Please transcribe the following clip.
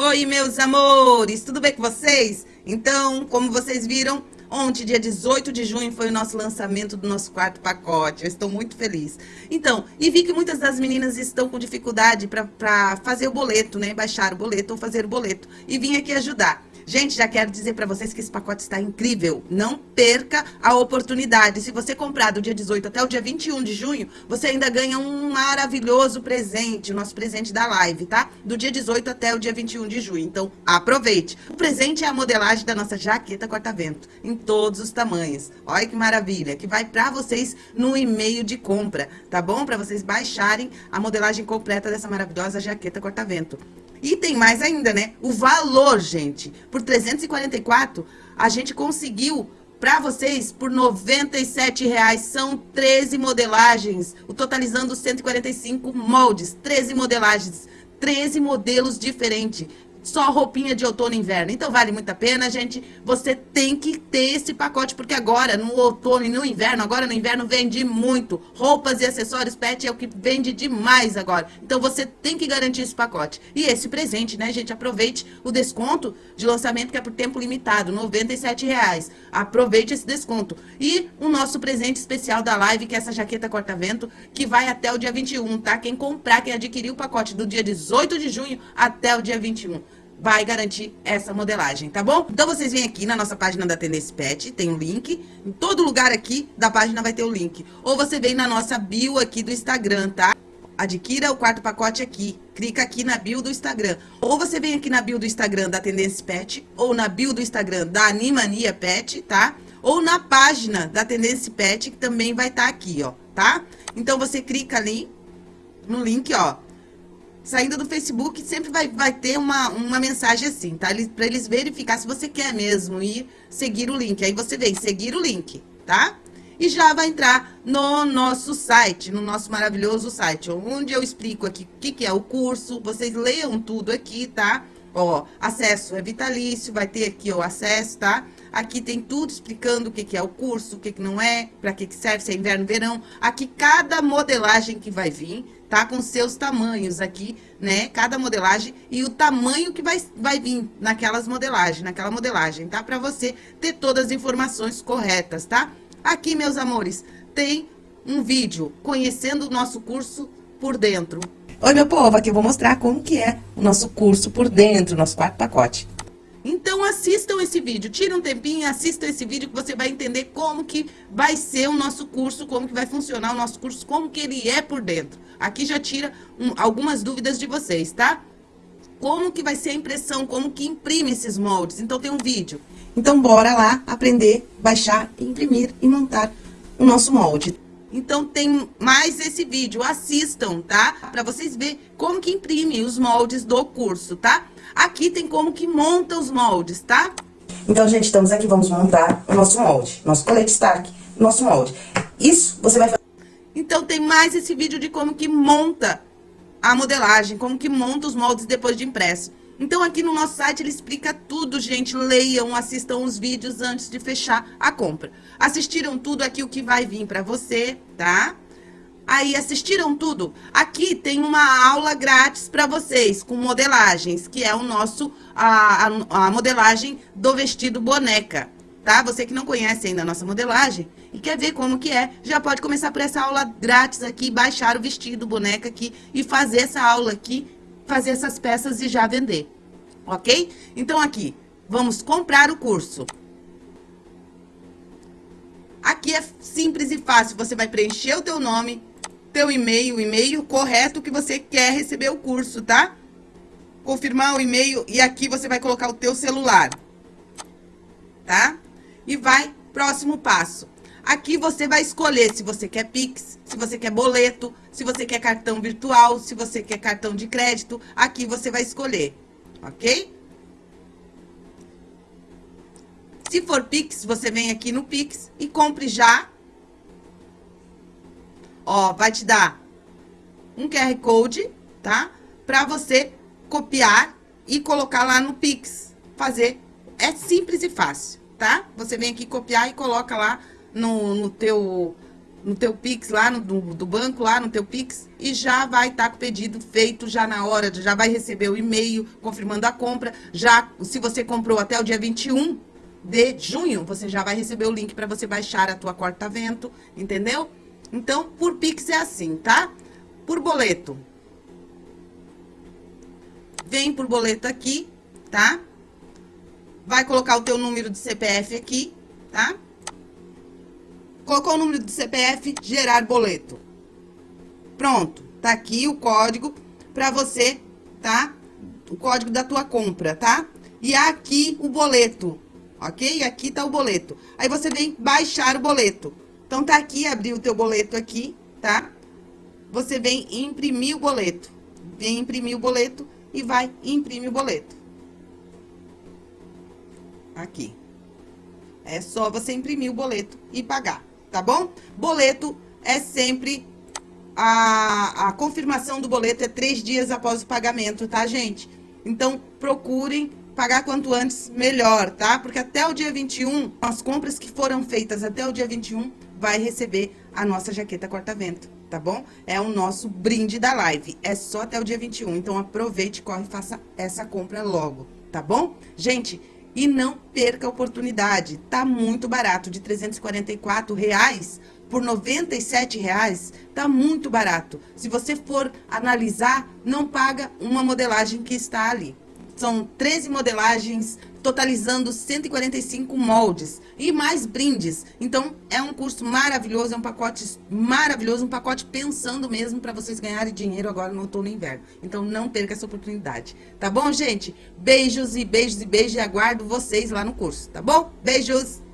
Oi, meus amores, tudo bem com vocês? Então, como vocês viram, ontem, dia 18 de junho, foi o nosso lançamento do nosso quarto pacote. Eu estou muito feliz. Então, e vi que muitas das meninas estão com dificuldade para fazer o boleto, né? Baixar o boleto ou fazer o boleto. E vim aqui ajudar. Gente, já quero dizer para vocês que esse pacote está incrível. Não perca a oportunidade. Se você comprar do dia 18 até o dia 21 de junho, você ainda ganha um maravilhoso presente, o nosso presente da live, tá? Do dia 18 até o dia 21 de junho. Então, aproveite. O presente é a modelagem da nossa jaqueta corta-vento, em todos os tamanhos. Olha que maravilha, que vai para vocês no e-mail de compra, tá bom? Para vocês baixarem a modelagem completa dessa maravilhosa jaqueta corta-vento. E tem mais ainda, né? O valor, gente. Por 344, a gente conseguiu para vocês por 97 reais. São 13 modelagens, totalizando 145 moldes, 13 modelagens, 13 modelos diferentes só roupinha de outono e inverno. Então vale muito a pena, gente. Você tem que ter esse pacote, porque agora, no outono e no inverno, agora no inverno vende muito. Roupas e acessórios pet é o que vende demais agora. Então você tem que garantir esse pacote. E esse presente, né, gente? Aproveite o desconto de lançamento que é por tempo limitado, R$ reais. Aproveite esse desconto. E o nosso presente especial da live, que é essa jaqueta corta-vento, que vai até o dia 21, tá? Quem comprar, quem adquirir o pacote do dia 18 de junho até o dia 21 vai garantir essa modelagem, tá bom? Então, vocês vêm aqui na nossa página da Tendência Pet, tem um link. Em todo lugar aqui da página vai ter o link. Ou você vem na nossa bio aqui do Instagram, tá? Adquira o quarto pacote aqui. Clica aqui na bio do Instagram. Ou você vem aqui na bio do Instagram da Tendência Pet, ou na bio do Instagram da Animania Pet, tá? Ou na página da Tendência Pet, que também vai estar tá aqui, ó, tá? Então, você clica ali no link, ó saindo do Facebook, sempre vai, vai ter uma, uma mensagem assim, tá? Para eles verificar se você quer mesmo ir seguir o link. Aí você vem seguir o link, tá? E já vai entrar no nosso site, no nosso maravilhoso site, onde eu explico aqui o que, que é o curso. Vocês leiam tudo aqui, tá? Ó, acesso é vitalício, vai ter aqui o acesso, tá? Aqui tem tudo explicando o que, que é o curso, o que, que não é, para que, que serve, se é inverno, verão. Aqui cada modelagem que vai vir, tá? Com seus tamanhos aqui, né? Cada modelagem e o tamanho que vai, vai vir naquelas modelagens, naquela modelagem, tá? Para você ter todas as informações corretas, tá? Aqui, meus amores, tem um vídeo conhecendo o nosso curso por dentro. Oi, meu povo, aqui eu vou mostrar como que é o nosso curso por dentro, nosso quarto pacote. Então assistam esse vídeo, tira um tempinho e assistam esse vídeo que você vai entender como que vai ser o nosso curso, como que vai funcionar o nosso curso, como que ele é por dentro. Aqui já tira um, algumas dúvidas de vocês, tá? Como que vai ser a impressão, como que imprime esses moldes. Então tem um vídeo. Então bora lá aprender, baixar, imprimir e montar o nosso molde. Então tem mais esse vídeo, assistam, tá? Para vocês verem como que imprime os moldes do curso, tá? Aqui tem como que monta os moldes, tá? Então, gente, estamos aqui, vamos montar o nosso molde, nosso colete Stark, nosso molde. Isso você vai fazer... Então tem mais esse vídeo de como que monta a modelagem, como que monta os moldes depois de impresso. Então, aqui no nosso site ele explica tudo, gente. Leiam, assistam os vídeos antes de fechar a compra. Assistiram tudo aqui o que vai vir para você, tá? Aí, assistiram tudo? Aqui tem uma aula grátis para vocês, com modelagens, que é o nosso, a, a, a modelagem do vestido boneca, tá? Você que não conhece ainda a nossa modelagem e quer ver como que é, já pode começar por essa aula grátis aqui, baixar o vestido boneca aqui e fazer essa aula aqui fazer essas peças e já vender, ok? Então, aqui, vamos comprar o curso. Aqui é simples e fácil, você vai preencher o teu nome, teu e-mail, o e-mail correto que você quer receber o curso, tá? Confirmar o e-mail e aqui você vai colocar o teu celular, tá? E vai, próximo passo. Aqui você vai escolher se você quer Pix, se você quer boleto, se você quer cartão virtual, se você quer cartão de crédito. Aqui você vai escolher, ok? Se for Pix, você vem aqui no Pix e compre já. Ó, vai te dar um QR Code, tá? Pra você copiar e colocar lá no Pix. Fazer. É simples e fácil, tá? Você vem aqui copiar e coloca lá no, no teu no teu Pix, lá no, do, do, banco, lá no teu Pix, e já vai estar tá com o pedido feito já na hora, já vai receber o e-mail confirmando a compra. Já, se você comprou até o dia 21 de junho, você já vai receber o link para você baixar a tua corta-vento, entendeu? Então, por Pix é assim, tá? Por boleto. Vem por boleto aqui, tá? Vai colocar o teu número de CPF aqui, tá? Colocou o número do CPF, gerar boleto. Pronto, tá aqui o código para você, tá? O código da tua compra, tá? E aqui o boleto, ok? Aqui tá o boleto. Aí você vem baixar o boleto. Então, tá aqui, abrir o teu boleto aqui, tá? Você vem imprimir o boleto. Vem imprimir o boleto e vai imprimir o boleto. Aqui. É só você imprimir o boleto e pagar tá bom? Boleto é sempre a, a confirmação do boleto é três dias após o pagamento, tá, gente? Então, procurem pagar quanto antes, melhor, tá? Porque até o dia 21, as compras que foram feitas até o dia 21, vai receber a nossa jaqueta corta-vento, tá bom? É o nosso brinde da live. É só até o dia 21, então aproveite, corre e faça essa compra logo, tá bom? Gente, e não perca a oportunidade. Tá muito barato, de 344 reais por 97 reais, tá muito barato. Se você for analisar, não paga uma modelagem que está ali. São 13 modelagens, totalizando 145 moldes e mais brindes. Então, é um curso maravilhoso, é um pacote maravilhoso, um pacote pensando mesmo para vocês ganharem dinheiro agora no outono e inverno. Então, não perca essa oportunidade. Tá bom, gente? Beijos e beijos e beijos e aguardo vocês lá no curso, tá bom? Beijos!